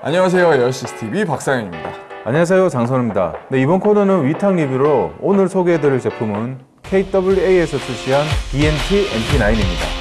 안녕하세요 에어시스TV 박상현입니다. 안녕하세요 장선우입니다. 네, 이번 코너는 위탁 리뷰로 오늘 소개해드릴 제품은 KWA에서 출시한 BNT MP9입니다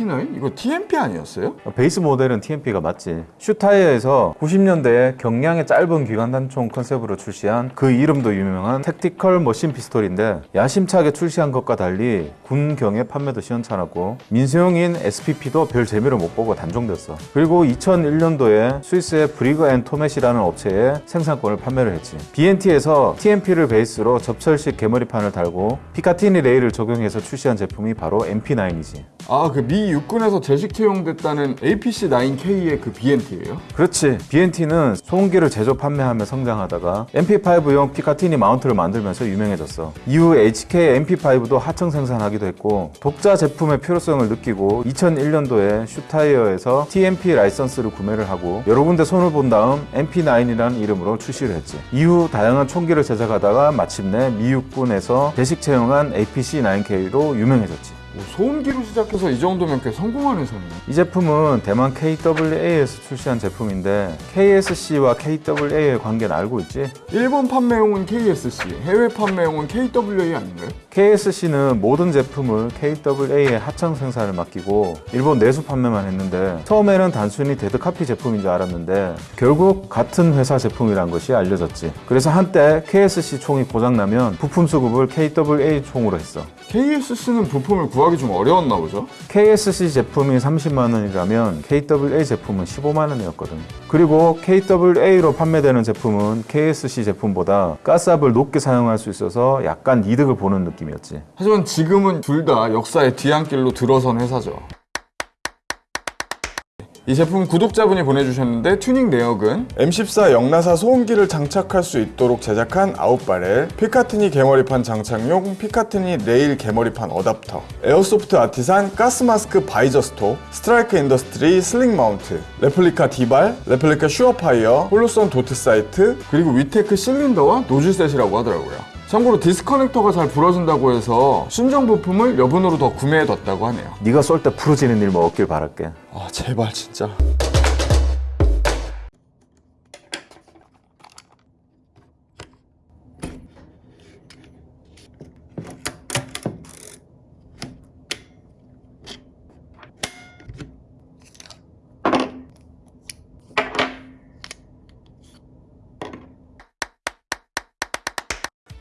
MP9? 이거 TMP 아니었어요? 베이스 모델은 TMP가 맞지 슈타이어에서 90년대에 경량의 짧은 기관 단총 컨셉으로 출시한 그 이름도 유명한 Tactical Machine Pistol인데 야심차게 출시한 것과 달리 군경의 판매도 시원찮았고 민수용인 SPP도 별 재미를 못 보고 단종됐어 그리고 2001년도에 스위스의 Brügger & Thomet이라는 업체에 생산권을 판매를 했지 B&T에서 TMP를 베이스로 접철식 개머리판을 달고 Picatinny rail을 적용해서 출시한 제품이 바로 MP9이지 아그 미 육군에서 제식 채용됐다는 APC-9K의 그 BNT예요? 그렇지. BNT는 소음기를 제조 판매하며 성장하다가 MP5용 피카티니 마운트를 만들면서 유명해졌어. 이후 HK MP5도 하청 생산하기도 했고 독자 제품의 필요성을 느끼고 2001년도에 슈타이어에서 TMP 라이선스를 구매를 하고 여러 군데 손을 본 다음 MP9이라는 이름으로 출시를 했지. 이후 다양한 총기를 제작하다가 마침내 미 육군에서 제식 채용한 APC-9K로 유명해졌지. 뭐 소음기로 시작해서 이 정도면 꽤 성공한 회사네 이 제품은 대만 KWA에서 출시한 제품인데 KSC와 KWA의 관계는 알고 있지? 일본 판매용은 KSC, 해외 판매용은 KWA 아닌가요? KSC는 모든 제품을 KWA의 하청 생산을 맡기고 일본 내수 판매만 했는데 처음에는 단순히 데드카피 제품인 줄 알았는데 결국 같은 회사 제품이란 것이 알려졌지 그래서 한때 KSC 총이 고장나면 부품 수급을 KWA 총으로 했어 KSC는 부품을 구 하기 좀 어려웠나 보죠? KSC 제품이 30만 원이라면 KWA 제품은 15만 원이었거든. 그리고 KWA로 판매되는 제품은 KSC 제품보다 가스압을 높게 사용할 수 있어서 약간 이득을 보는 느낌이었지. 하지만 지금은 둘 다 역사의 뒤안길로 들어선 회사죠 이 제품 구독자분이 보내주셨는데 튜닝 내역은 M14 역나사 소음기를 장착할 수 있도록 제작한 out barrel Picatinny 개머리판 장착용 Picatinny rail 개머리판 어답터 Airsoft Artisan gas mask visor stock Strike Industries sling mount 레플리카 DBAL 레플리카 SureFire Holosun dot sight 그리고 WiiTech 실린더와 노즐 셋이라고 하더라고요 참고로 디스커넥터가 잘 부러진다고 해서 순정 부품을 여분으로 더 구매해뒀다고 하네요 네가 쏠 때 부러지는 일 뭐 없길 바랄게. 아 제발 진짜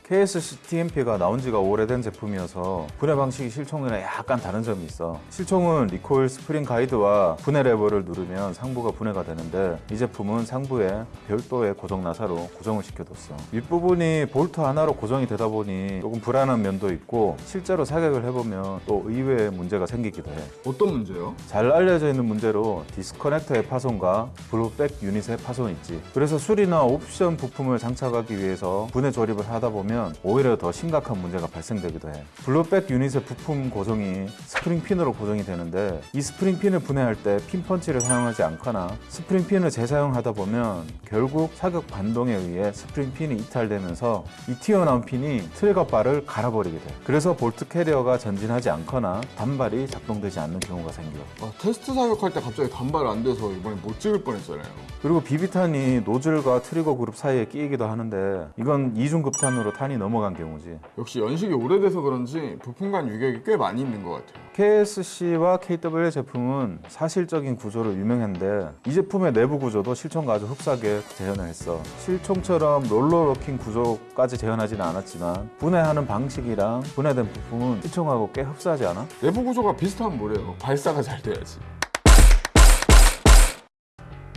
KSC TMP가 나온 지가 오래된 제품이어서 분해 방식이 실총이랑 약간 다른 점이 있어. 실총은 recoil spring guide와 분해 레버를 누르면 상부가 분해가 되는데 이 제품은 상부에 별도의 고정 나사로 고정을 시켜뒀어. 윗부분이 볼트 하나로 고정이 되다 보니 조금 불안한 면도 있고 실제로 사격을 해보면 또 의외의 문제가 생기기도 해. 어떤 문제요? 잘 알려져 있는 문제로 disconnector의 파손과 blowback unit의 파손이 있지. 그래서 수리나 옵션 부품을 장착하기 위해서 분해 조립을 하다 보면 오히려 더 심각한 문제가 발생되기도 해. blowback unit의 부품 고정이 스프링 핀으로 고정이 되는데 이 스프링 핀을 분해할 때 핀 펀치를 사용하지 않거나 스프링 핀을 재사용하다 보면 결국 사격 반동에 의해 스프링 핀이 이탈되면서 이 튀어나온 핀이 trigger bar를 갈아버리게 돼. 그래서 bolt carrier가 전진하지 않거나 단발이 작동되지 않는 경우가 생겨. 아, 테스트 사격할 때 갑자기 단발 안 돼서 이번에 못 찍을 뻔했잖아요 그리고 비비탄이 노즐과 trigger group 사이에 끼이기도 하는데 이건 이중급탄으로 탄이 넘어간 경우지. 역시 연식이 오래돼서 그런지 부품 간 유격이 꽤 많이 있는 것 같아요 KSC와 KWA 제품은 사실적인 구조로 유명한데 이 제품의 내부 구조도 실총과 아주 흡사하게 재현을 했어. 실총처럼 roller locking 구조까지 재현하지는 않았지만 분해하는 방식이랑 분해된 부품은 실총하고 꽤 흡사하지 않아? 내부 구조가 비슷하면 뭐해요 발사가 잘 돼야지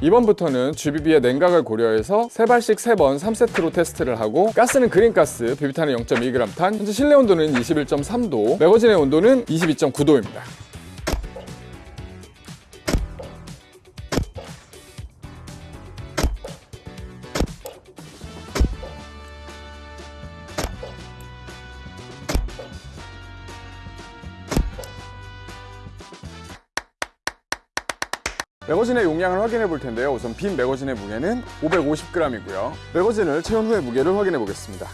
이번부터는 GBB의 냉각을 고려해서 세발씩세 번 3세트로 테스트를 하고 가스는 그린가스, 비비탄은 0.2g 탄, 현재 실내 온도는 21.3도, 매거진의 온도는 22.9도입니다. 매거진의 용량을 확인해 볼 텐데요. 우선 빈 매거진의 무게는 550g이고요. 매거진을 채운 후의 무게를 확인해 보겠습니다.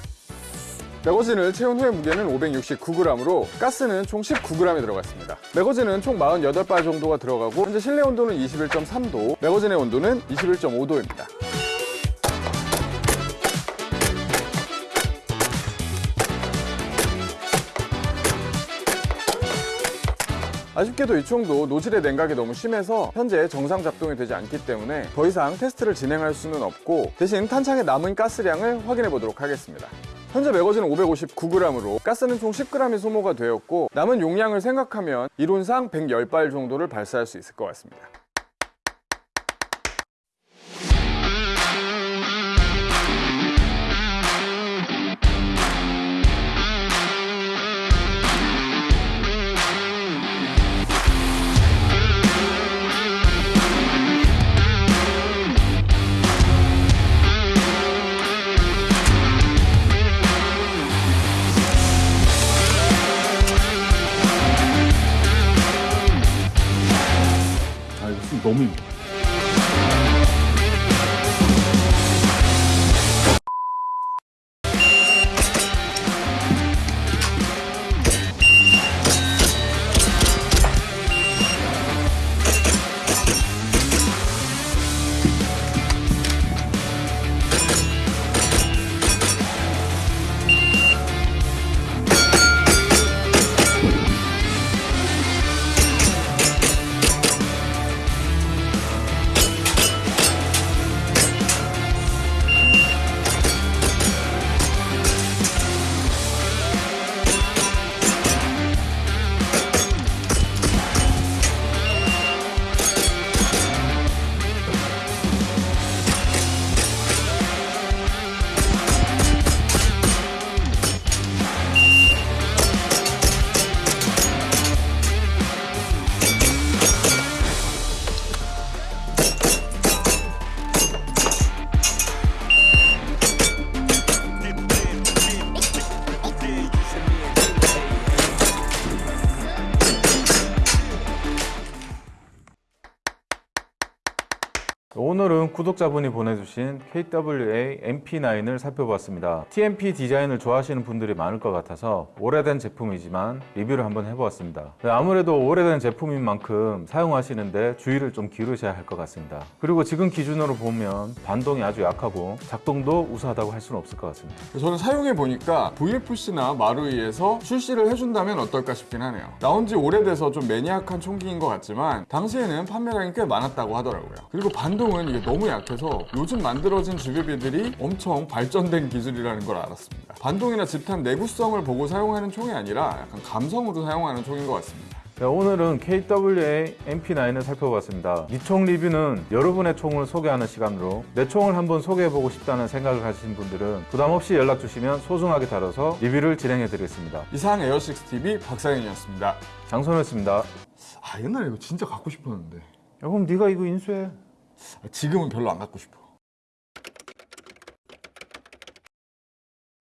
매거진을 채운 후의 무게는 569g으로 가스는 총 19g이 들어갔습니다. 매거진은 총 48발 정도가 들어가고 현재 실내 온도는 21.3도, 매거진의 온도는 21.5도입니다. 아쉽게도 이 총도 노즐의 냉각이 너무 심해서 현재 정상 작동이 되지 않기 때문에 더 이상 테스트를 진행할 수는 없고 대신 탄창에 남은 가스량을 확인해 보도록 하겠습니다. 현재 매거진은 559g으로 가스는 총 10g이 소모가 되었고 남은 용량을 생각하면 이론상 110발 정도를 발사할 수 있을 것 같습니다. 아, 오늘은 구독자분이 보내주신 KWA MP9을 살펴봤습니다. TMP 디자인을 좋아하시는 분들이 많을 것 같아서 오래된 제품이지만 리뷰를 한번 해보았습니다. 네, 아무래도 오래된 제품인 만큼 사용하시는데 주의를 좀 기울이셔야 할 것 같습니다. 그리고 지금 기준으로 보면 반동이 아주 약하고 작동도 우수하다고 할 수는 없을 것 같습니다. 저는 사용해 보니까 VFC나 마루이에서 출시를 해준다면 어떨까 싶긴 하네요. 나온 지 오래돼서 좀 매니악한 총기인 것 같지만 당시에는 판매량이 꽤 많았다고 하더라고요. 그리고 반 동은 이게 너무 약해서 요즘 만들어진 주비비들이 엄청 발전된 기술이라는 걸 알았습니다. 반동이나 집탄 내구성을 보고 사용하는 총이 아니라 약간 감성으로 사용하는 총인 것 같습니다. 네, 오늘은 KWA MP9을 살펴봤습니다. 이 총 리뷰는 여러분의 총을 소개하는 시간으로 내 총을 한번 소개해보고 싶다는 생각을 가지신 분들은 부담 없이 연락 주시면 소중하게 다뤄서 리뷰를 진행해드리겠습니다. 이상 에어식스TV 박상현이었습니다. 장선호였습니다. 야, 아 옛날에 이거 진짜 갖고 싶었는데 그럼 네가 이거 인수해. 지금은 별로 안 갖고 싶어.